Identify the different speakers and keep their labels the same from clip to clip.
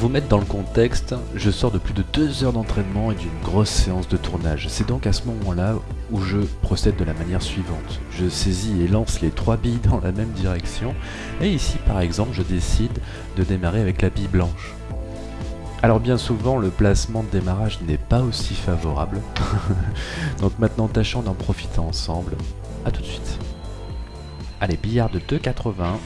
Speaker 1: vous mettre dans le contexte, je sors de plus de deux heures d'entraînement et d'une grosse séance de tournage. C'est donc à ce moment-là où je procède de la manière suivante. Je saisis et lance les trois billes dans la même direction. Et ici, par exemple, je décide de démarrer avec la bille blanche. Alors bien souvent, le placement de démarrage n'est pas aussi favorable. donc maintenant, tâchons d'en profiter ensemble. A tout de suite. Allez, billard de 2,80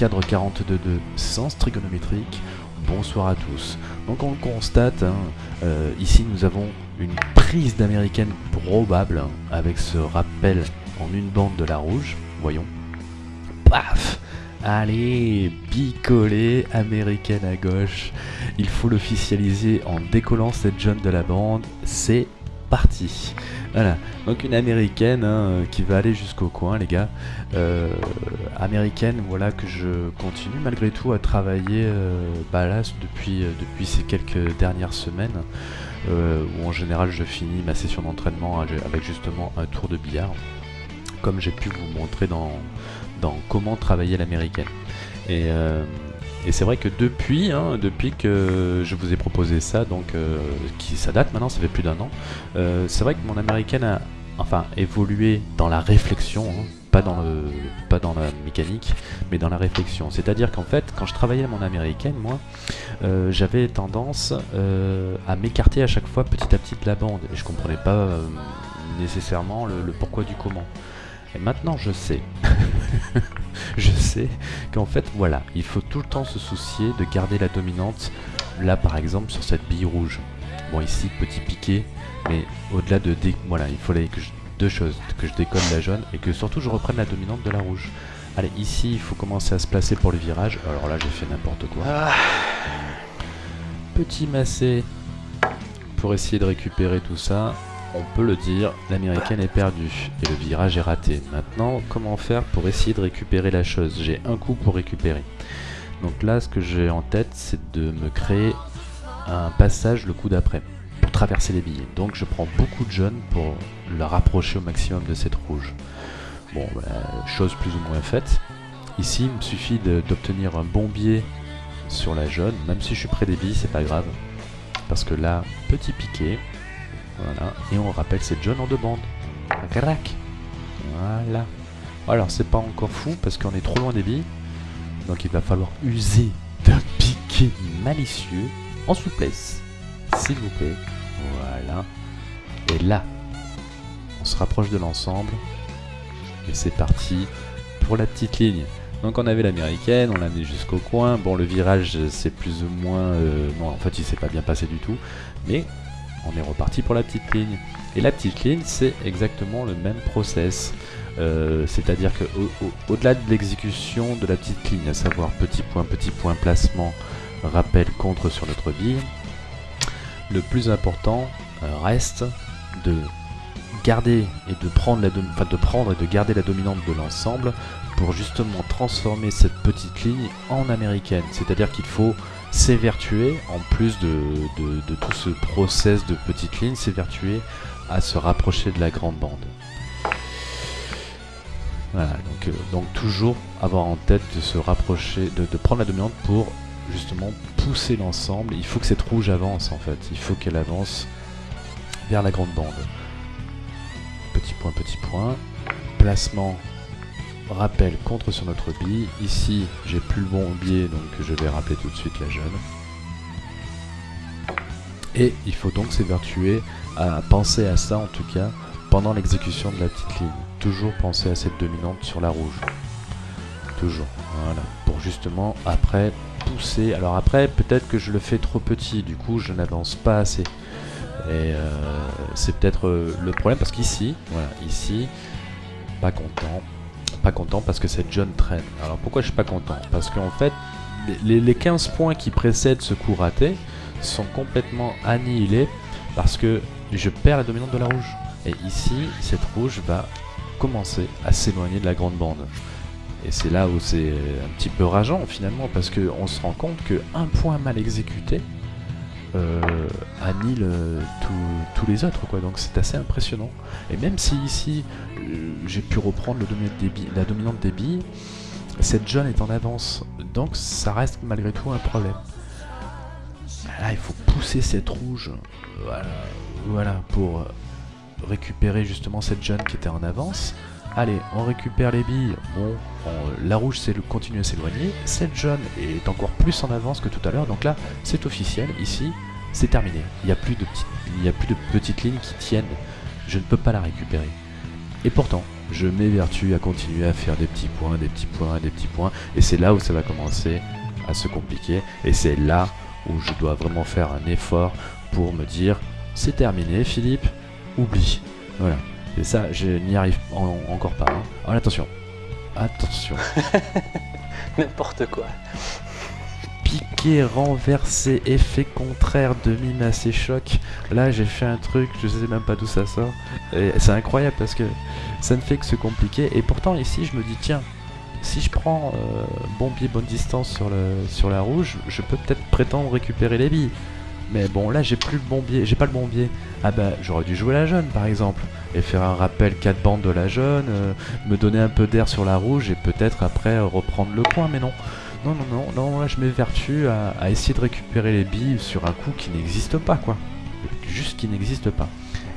Speaker 1: cadre 42.2, sens trigonométrique. Bonsoir à tous. Donc on le constate, hein, euh, ici nous avons une prise d'américaine probable hein, avec ce rappel en une bande de la rouge. Voyons. Paf Allez, bicolé, américaine à gauche. Il faut l'officialiser en décollant cette jaune de la bande. C'est parti. Voilà, donc une américaine hein, qui va aller jusqu'au coin, les gars. Euh, américaine, voilà, que je continue malgré tout à travailler euh, bah euh, depuis ces quelques dernières semaines, où en général je finis ma session d'entraînement avec justement un tour de billard, comme j'ai pu vous montrer dans, dans comment travailler l'américaine. Et et c'est vrai que depuis, hein, depuis que je vous ai proposé ça, donc euh, qui ça date maintenant, ça fait plus d'un an, euh, c'est vrai que mon américaine a enfin évolué dans la réflexion, hein, pas dans le pas dans la mécanique, mais dans la réflexion. C'est-à-dire qu'en fait, quand je travaillais à mon américaine, moi, euh, j'avais tendance à m'écarter à chaque fois petit à petit de la bande, et je comprenais pas nécessairement le pourquoi du comment. Et maintenant, je sais. je sais qu'en fait, voilà, il faut tout le temps se soucier de garder la dominante, là par exemple, sur cette bille rouge. Bon, ici, petit piqué, mais au-delà de... Voilà, il fallait que je... deux choses, que je décolle la jaune et que surtout je reprenne la dominante de la rouge. Allez, ici, il faut commencer à se placer pour le virage. Alors là, j'ai fait n'importe quoi. Ah. Petit massé pour essayer de récupérer tout ça on peut le dire, l'américaine est perdue et le virage est raté. Maintenant, comment faire pour essayer de récupérer la chose? J'ai un coup pour récupérer. Donc là, ce que j'ai en tête, c'est de me créer un passage le coup d'après pour traverser les billets. Donc je prends beaucoup de jaune pour la rapprocher au maximum de cette rouge. Bon, bah, chose plus ou moins faite. Ici, il me suffit d'obtenir un bon biais sur la jaune, même si je suis près des billes, c'est pas grave. Parce que là, petit piqué, voilà. Et on rappelle c'est John en deux bandes. Crac. Voilà. Alors c'est pas encore fou parce qu'on est trop loin des billes. Donc il va falloir user d'un piqué malicieux en souplesse. S'il vous plaît. Voilà. Et là, on se rapproche de l'ensemble. Et c'est parti pour la petite ligne. Donc on avait l'américaine, on l'a mis jusqu'au coin. Bon le virage c'est plus ou moins... Euh, non en fait il s'est pas bien passé du tout. Mais on est reparti pour la petite ligne. Et la petite ligne, c'est exactement le même process. Euh, c'est-à-dire que au-delà de l'exécution de la petite ligne, à savoir petit point, petit point, placement, rappel, contre sur notre bille, le plus important euh, reste de garder et de prendre, de prendre et de garder la dominante de l'ensemble pour justement transformer cette petite ligne en américaine. C'est-à-dire qu'il faut s'évertuer, en plus de, tout ce process de petite ligne, s'évertuer à se rapprocher de la grande bande. Voilà, donc, euh, donc toujours avoir en tête de se rapprocher, de, prendre la dominante pour justement pousser l'ensemble. Il faut que cette rouge avance en fait, il faut qu'elle avance vers la grande bande. Petit point, petit point. Placement rappel contre sur notre bille. Ici, j'ai plus le bon biais, donc je vais rappeler tout de suite la jeune. Et il faut donc s'évertuer à penser à ça, en tout cas, pendant l'exécution de la petite ligne. Toujours penser à cette dominante sur la rouge. Toujours, voilà. Pour justement, après, pousser. Alors après, peut-être que je le fais trop petit, du coup, je n'avance pas assez. Et euh, c'est peut-être euh, le problème, parce qu'ici, voilà, ici, pas content, pas content parce que cette jeune traîne. Alors pourquoi je suis pas content? Parce qu'en fait, les, 15 points qui précèdent ce coup raté sont complètement annihilés parce que je perds la dominante de la rouge. Et ici, cette rouge va commencer à s'éloigner de la grande bande. Et c'est là où c'est un petit peu rageant finalement parce qu'on se rend compte qu'un point mal exécuté euh, annihile euh, tous les autres quoi. Donc c'est assez impressionnant. Et même si ici euh, j'ai pu reprendre le la dominante des cette jaune est en avance. Donc ça reste malgré tout un problème. Là, il faut pousser cette rouge. Voilà, voilà pour récupérer justement cette jeune qui était en avance. Allez, on récupère les billes. Bon, la rouge c'est continue à s'éloigner. Cette jaune est encore plus en avance que tout à l'heure. Donc là, c'est officiel. Ici, c'est terminé. Il n'y a, a plus de petites lignes qui tiennent. Je ne peux pas la récupérer. Et pourtant, je m'évertue à continuer à faire des petits points, des petits points, des petits points. Et c'est là où ça va commencer à se compliquer. Et c'est là où je dois vraiment faire un effort pour me dire c'est terminé Philippe, oublie. Voilà. Et ça, je n'y arrive encore pas. Hein. Alors attention. Attention.
Speaker 2: N'importe quoi.
Speaker 1: Piqué, renversé, effet contraire, demi-massé, choc. Là, j'ai fait un truc, je sais même pas d'où ça sort. Et c'est incroyable parce que ça ne fait que se compliquer. Et pourtant, ici, je me dis, tiens, si je prends euh, bon pied, bonne distance sur, le, sur la rouge, je peux peut-être prétendre récupérer les billes. Mais bon, là, j'ai plus le bon biais. J'ai pas le bon biais. Ah bah, j'aurais dû jouer la jaune, par exemple. Et faire un rappel 4 bandes de la jaune, euh, me donner un peu d'air sur la rouge et peut-être après reprendre le coin. Mais non. Non, non, non, non, là, je m'évertue à essayer de récupérer les billes sur un coup qui n'existe pas, quoi. Juste qui n'existe pas.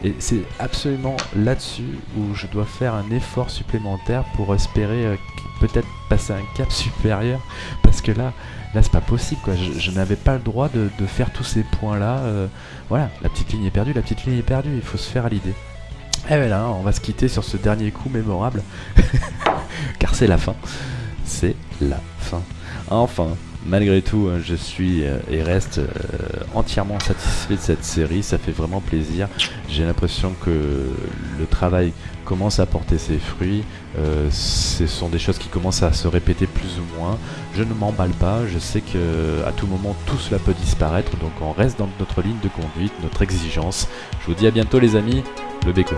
Speaker 1: Et c'est absolument là-dessus où je dois faire un effort supplémentaire pour espérer euh, peut-être passer un cap supérieur. Parce que là, là c'est pas possible quoi. Je, n'avais pas le droit de, faire tous ces points là. Euh, voilà, la petite ligne est perdue, la petite ligne est perdue, il faut se faire à l'idée. Et voilà, on va se quitter sur ce dernier coup mémorable. Car c'est la fin. C'est la fin. Enfin, malgré tout, hein, je suis euh, et reste euh, entièrement satisfait de cette série. Ça fait vraiment plaisir. J'ai l'impression que le travail commence à porter ses fruits. Euh, ce sont des choses qui commencent à se répéter plus ou moins. Je ne m'emballe pas. Je sais que à tout moment tout cela peut disparaître. Donc on reste dans notre ligne de conduite, notre exigence. Je vous dis à bientôt les amis. Le Béco.